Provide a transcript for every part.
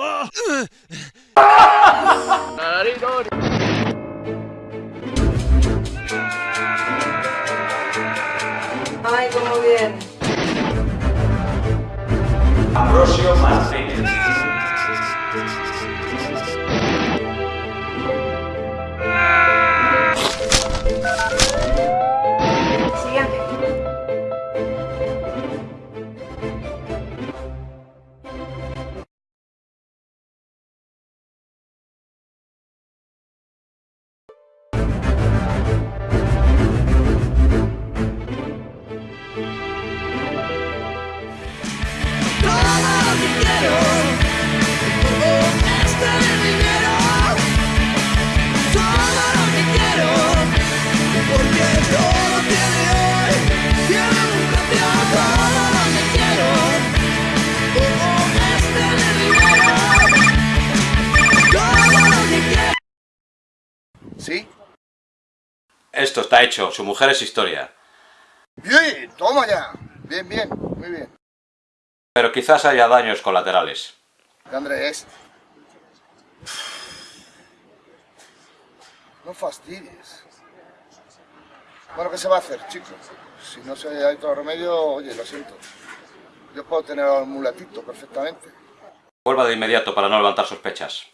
ああ。¿Sí? Esto está hecho, su mujer es historia. Bien, toma ya. Bien, bien, muy bien. Pero quizás haya daños colaterales. ¿Qué Andrés? No fastidies. Bueno, ¿qué se va a hacer, chicos? Si no se hay otro remedio, oye, lo siento. Yo puedo tener al mulatito perfectamente. Vuelva de inmediato para no levantar sospechas.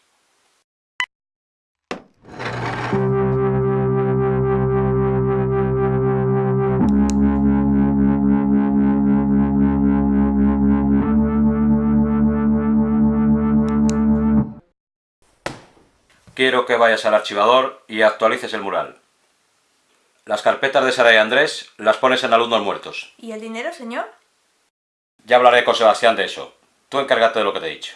Quiero que vayas al archivador y actualices el mural. Las carpetas de Sara y Andrés las pones en alumnos muertos. ¿Y el dinero, señor? Ya hablaré con Sebastián de eso. Tú encárgate de lo que te he dicho.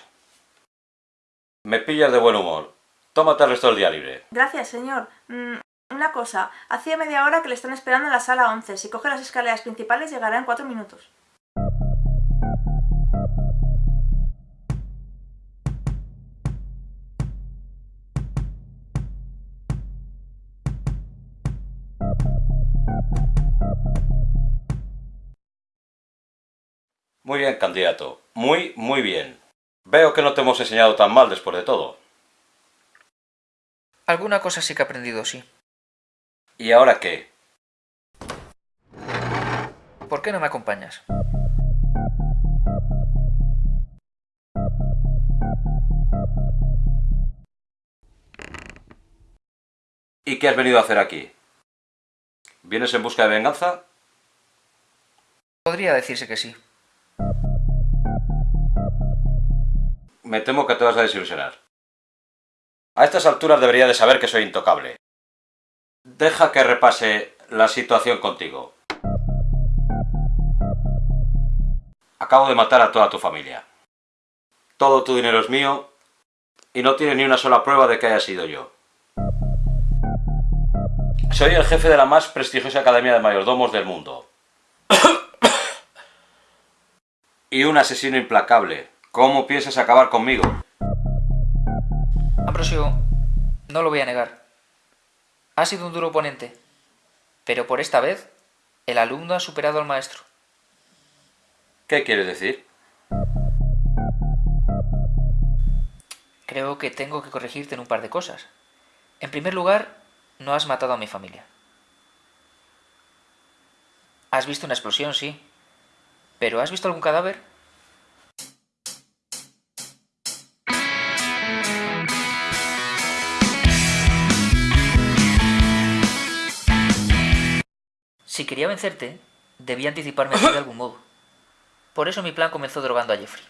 Me pillas de buen humor. Tómate el resto del día libre. Gracias, señor. Mm, una cosa, hacía media hora que le están esperando en la sala 11. Si coge las escaleras principales llegará en cuatro minutos. Muy bien, candidato. Muy, muy bien. Veo que no te hemos enseñado tan mal después de todo. Alguna cosa sí que he aprendido, sí. ¿Y ahora qué? ¿Por qué no me acompañas? ¿Y qué has venido a hacer aquí? ¿Vienes en busca de venganza? Podría decirse que sí. Me temo que te vas a desilusionar. A estas alturas debería de saber que soy intocable. Deja que repase la situación contigo. Acabo de matar a toda tu familia. Todo tu dinero es mío y no tiene ni una sola prueba de que haya sido yo. Soy el jefe de la más prestigiosa academia de mayordomos del mundo. y un asesino implacable. ¿Cómo piensas acabar conmigo? Ambrosio, no lo voy a negar. Ha sido un duro oponente. Pero por esta vez, el alumno ha superado al maestro. ¿Qué quieres decir? Creo que tengo que corregirte en un par de cosas. En primer lugar, no has matado a mi familia. Has visto una explosión, sí. ¿Pero has visto algún cadáver? Si quería vencerte, debía anticiparme a ti de algún modo. Por eso mi plan comenzó drogando a Jeffrey.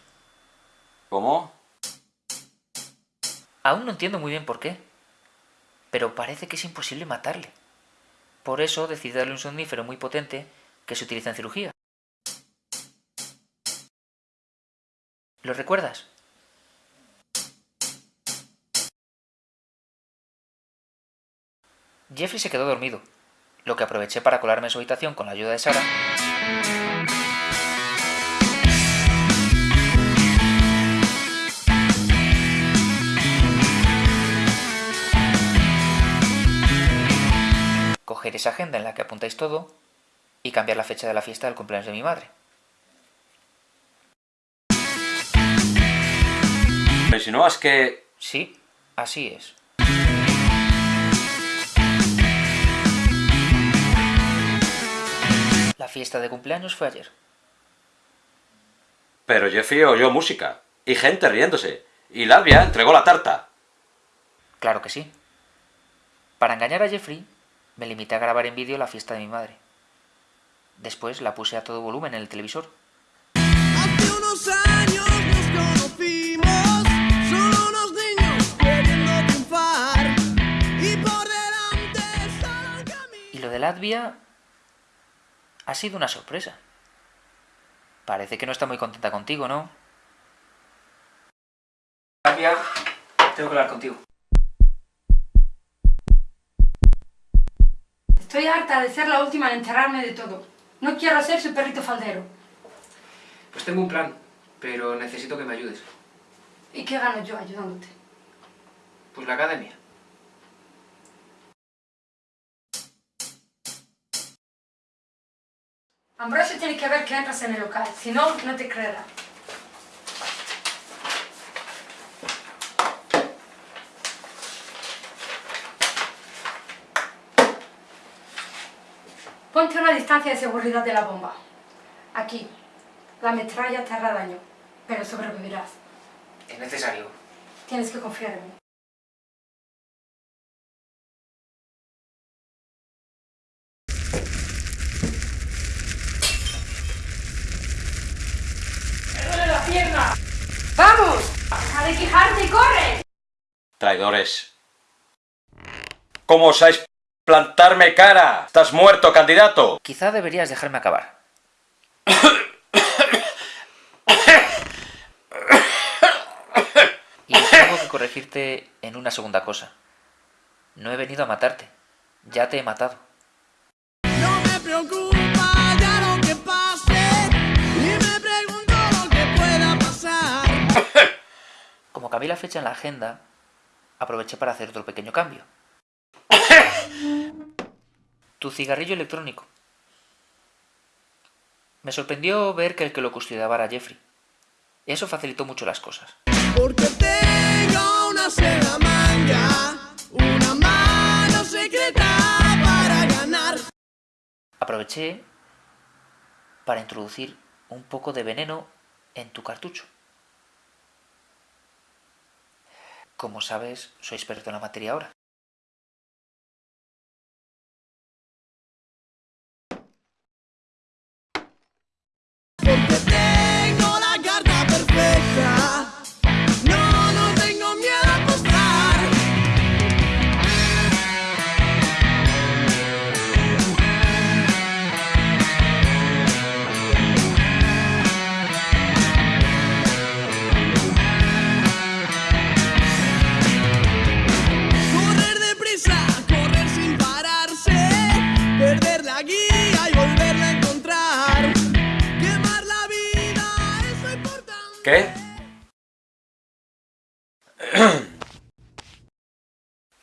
¿Cómo? Aún no entiendo muy bien por qué. Pero parece que es imposible matarle. Por eso decidí darle un somnífero muy potente que se utiliza en cirugía. ¿Lo recuerdas? Jeffrey se quedó dormido, lo que aproveché para colarme en su habitación con la ayuda de Sara. Coger esa agenda en la que apuntáis todo y cambiar la fecha de la fiesta del cumpleaños de mi madre. Me insinúas que... Sí, así es. La fiesta de cumpleaños fue ayer. Pero Jeffrey oyó música. Y gente riéndose. Y Lavia entregó la tarta. Claro que sí. Para engañar a Jeffrey, me limité a grabar en vídeo la fiesta de mi madre. Después la puse a todo volumen en el televisor. Hace unos años nos conocimos, solo unos niños queriendo triunfar. Y por delante solo un camino. Y lo de Latvia ha sido una sorpresa. Parece que no está muy contenta contigo, ¿no? Latvia, tengo que hablar contigo. Estoy harta de ser la última en enterarme de todo. No quiero ser su perrito faldero. Pues tengo un plan, pero necesito que me ayudes. ¿Y qué gano yo ayudándote? Pues la academia. Ambrosio tiene que ver que entras en el local, si no, no te creerá. Ponte a una distancia de seguridad de la bomba. Aquí. La metralla te hará daño, pero sobrevivirás. Es necesario. Tienes que confiar en mí. Pierna! ¡Vamos! ¡Deja de quejarte y corre! Traidores. ¿Cómo osáis plantarme cara? ¿Estás muerto, candidato? Quizá deberías dejarme acabar. Y tengo que corregirte en una segunda cosa. No he venido a matarte. Ya te he matado. No me preocupa Como cambié la fecha en la agenda, aproveché para hacer otro pequeño cambio. tu cigarrillo electrónico. Me sorprendió ver que el que lo custodiaba era Jeffrey. Eso facilitó mucho las cosas. Porque tengo una seda manga, una mano secreta para ganar. Aproveché para introducir un poco de veneno en tu cartucho. Como sabes, soy experto en la materia ahora.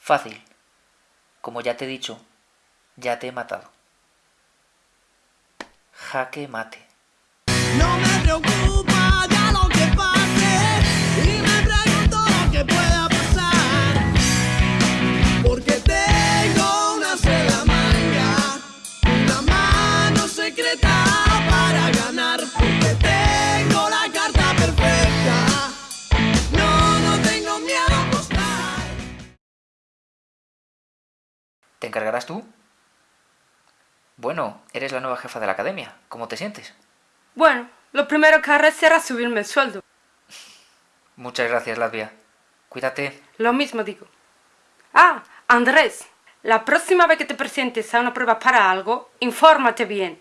Fácil. Como ya te he dicho, ya te he matado. Jaque mate. ¿Te encargarás tú? Bueno, eres la nueva jefa de la academia. ¿Cómo te sientes? Bueno, lo primero que haré será subirme el sueldo. Muchas gracias, Latvia. Cuídate. Lo mismo digo. Ah, Andrés, la próxima vez que te presentes a una prueba para algo, infórmate bien.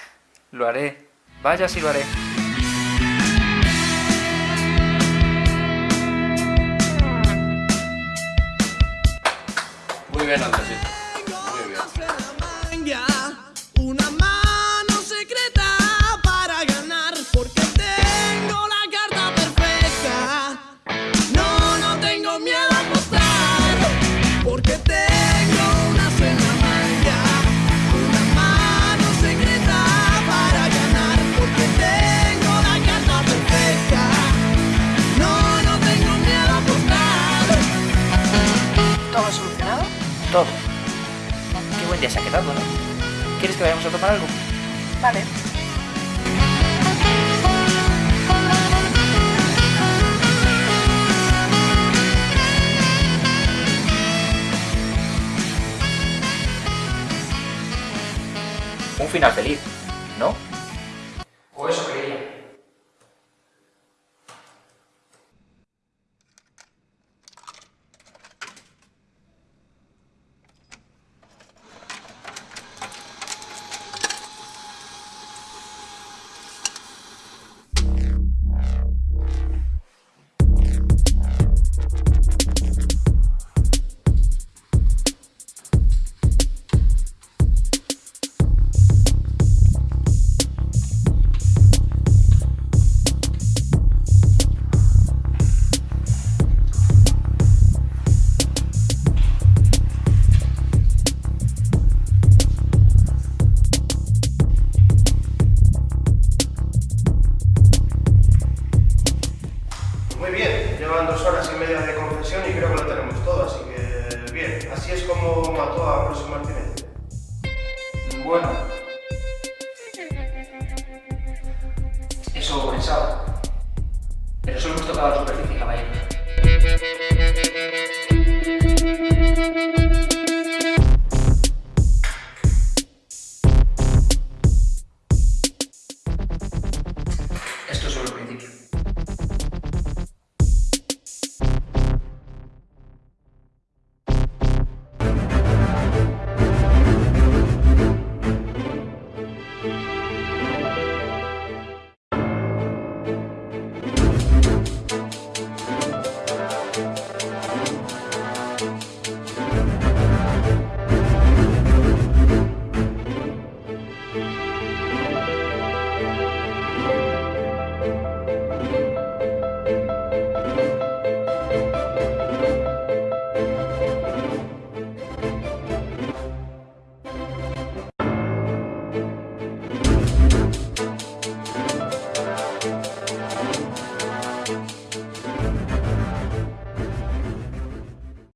Lo haré. Vaya si lo haré. Muy bien, Andresito. Rato, ¿no? ¿Quieres que vayamos a tomar algo? Vale. Un final feliz, Bueno. Eso pensaba. Pero solo hemos tocado la superficie, caballeros.